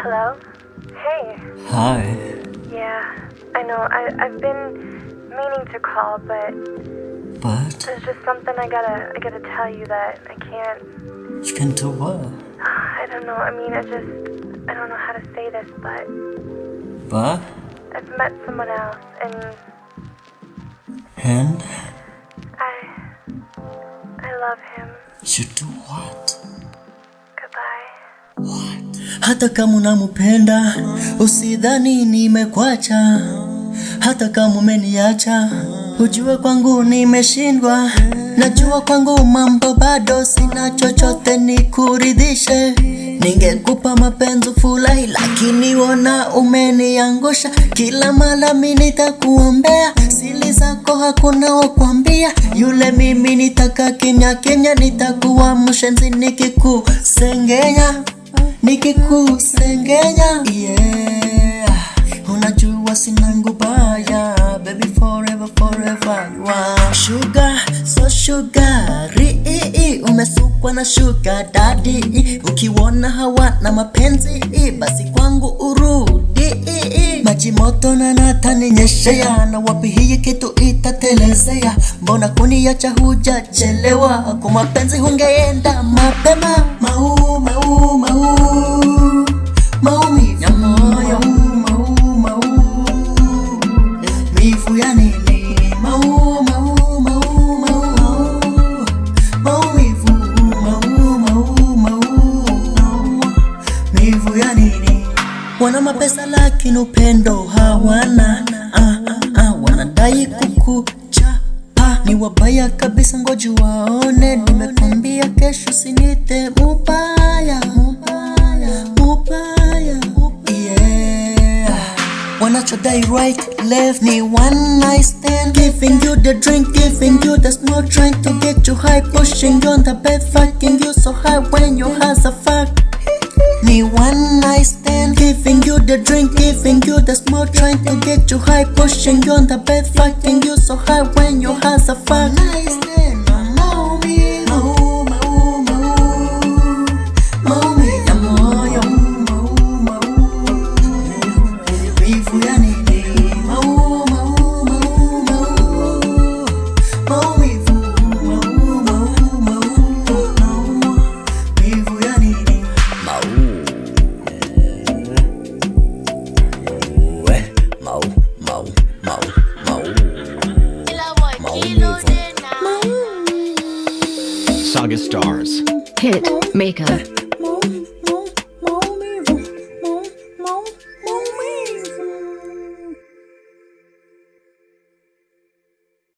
Hello? Hey. Hi. Yeah, I know. I, I've been meaning to call, but But there's just something I gotta I gotta tell you that I can't. you can't do what? I don't know. I mean, I just I don't know how to say this, but But I've met someone else, and and I I love him. you do what? Hata kama unamupenda usidhani nimekwacha, hata kama umeniacha ujue kwangu nimeshindwa. Najua kwangu mambo bado, sina chochote nikuridhishe. Ningekupa mapenzi fulahi lakini wona umeniangusha. Kila mara mimi nitakuombea, siri zako hakuna wakwambia. Yule mimi nitaka kimya kimya, nitakuwa mshenzi nikikusengenya nikikusengenya yeah. Unajua sina ngubaya baby forever forever you are sugar so sugary umesukwa na dadi, ukiwona ukiona hawana mapenzi basi kwangu urudi. Maji moto na nataninyeshea na wapi hii kitu itatelezea? Mbona kuniacha hujachelewa? Kwa mapenzi hungeenda mapema. Mau mau mau maumivu ya moyo mau mau. Mifu ya nini? Mau mau wana mapesa lakini upendo hawana. Ah, ah, ah, wanadai kukuchapa ni wabaya kabisa ngoji waone. Nimekwambia kesho sinite mubaya mubaya mubaya yeah. Wanachodai right left ni one night stand. Giving you the drink giving you the smoke trying to get you high pushing you on the bed fucking you so high when your hands are fuck trying to get you high, pushing you on the bed, fucking you so high when your hands are fuck. Saga Stars. Hit maker.